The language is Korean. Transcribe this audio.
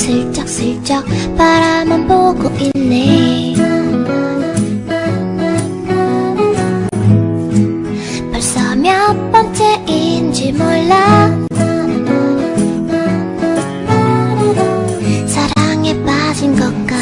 슬쩍슬쩍 바라만 보고 있네. 벌써 몇 번째인지 몰라. 사랑에 빠진 것 같아.